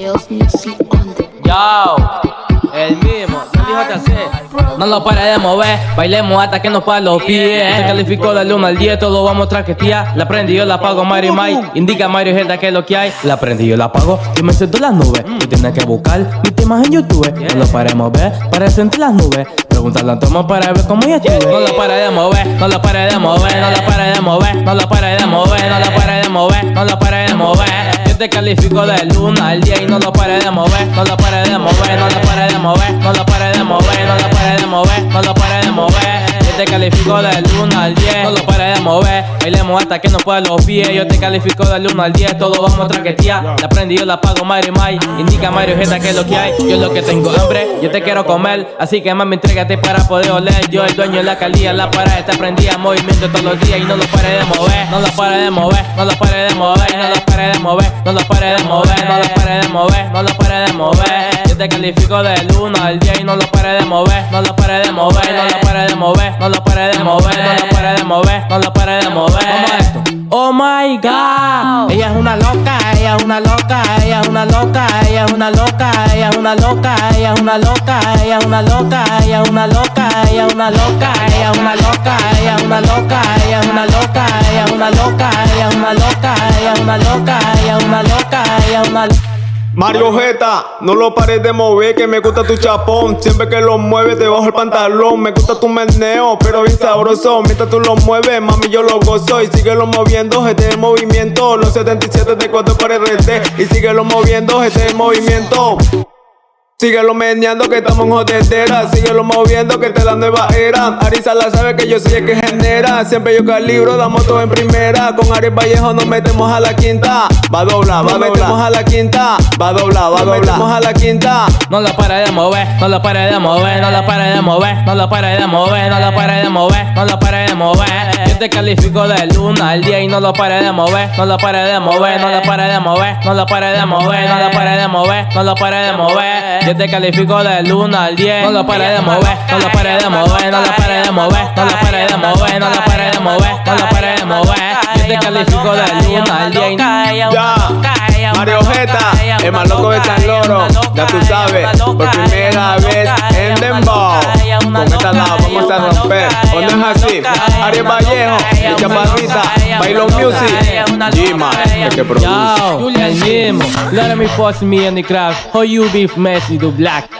Yo, el mismo, no hacer. No lo pare de mover, bailemos hasta que nos pa' los pies. Se calificó del 1 al 10, todo vamos a traquetear. La prendí, yo la pago, Mario Mai. Indica Mario Gelda que es lo que hay. La prendí, yo la pago, yo me siento en las nubes. Tú tienes que buscar mis temas en YouTube. No lo pare de mover, para sentir las nubes. Pregúntale a Tomo para ver cómo ella estuve. No lo pare de mover, no lo pare de mover, no lo pare de mover, no lo pare de mover, no lo pare de mover, no lo pare de mover. Te califico del 1 al 10 y no lo pare de mover, no lo pare de mover, no lo pare de mover, no lo pare de mover, no lo pare de mover, no lo pare de mover. Yo te califico del 1 al 10, no lo pare de mover. Bailemos hasta que no pueda los pies. Yo te califico del 1 al 10, todo vamos a traquetear. La prendí, yo la pago, Mario Mai. Indica Mario Jeta que es lo que hay. Yo lo que tengo hambre, yo te quiero comer. Así que mami, entrégate para poder oler. Yo el dueño de la calía, la parada está prendida. Movimiento todos los días y no lo pare de mover. No lo pare de mover, no lo pare de mover, no lo pare de mover, no lo pare de mover, no lo pare de mover. Yo te califico del 1 al 10 y no lo pare de mover, no lo pare de mover, no lo pare de mover, no lo pare de mover, no lo pare de mover, no lo pare de mover. Esto. Oh my god, ella es una loca, ella es una loca, ella es una loca, ella es una loca, ella es una loca, ella es una loca, ella es una loca, ella es una loca, ella es una loca, ella es una loca, ella es una loca, ella es una loca, ella es una loca, ella es una loca, una loca, es una loca, es una. Mario Jeta, no lo pares de mover, que me gusta tu chapón. Siempre que lo mueves debajo el pantalón. Me gusta tu meneo, pero bien sabroso. Mientras tú lo mueves, mami, yo lo gozo. Y síguelo moviendo, este el movimiento. Los 77 de 4 para RT. Y síguelo moviendo, este el movimiento. Síguelo meneando que estamos en jodedera. Síguelo moviendo que esta es la nueva era. Arisa la sabe que yo soy el que genera. Siempre yo calibro, damos todo en primera. Con Aries Vallejo nos metemos a la quinta. Va a doblar, va a doblar metemos a la quinta. Va a doblar, va a doblar metemos a la quinta. No lo pare de mover, no lo pare de mover, no lo pare de mover, no lo pare de mover, no lo pare de mover, no lo pare de mover. Te califico del 1 al 10 y no lo pare de mover, no lo pare de mover, no lo pare de mover, no lo pare de mover, no lo pare de mover, no lo pare de mover. Yo te califico del 1 al 10, no lo pare de mover, no lo pare de mover, no lo pare de mover, no lo pare de mover, no lo pare de mover, no lo pare de mover. Yo te califico del 1 al 10 y Ya, Mario Jeta, el más loco de San Loro Ya tú sabes, por primera vez en Dembow Aries Vallejo, el Chaparrita, Bailon Music Gima, el que produce Yo, el mismo. Let me force me in the crowd. How you beef messy, do black.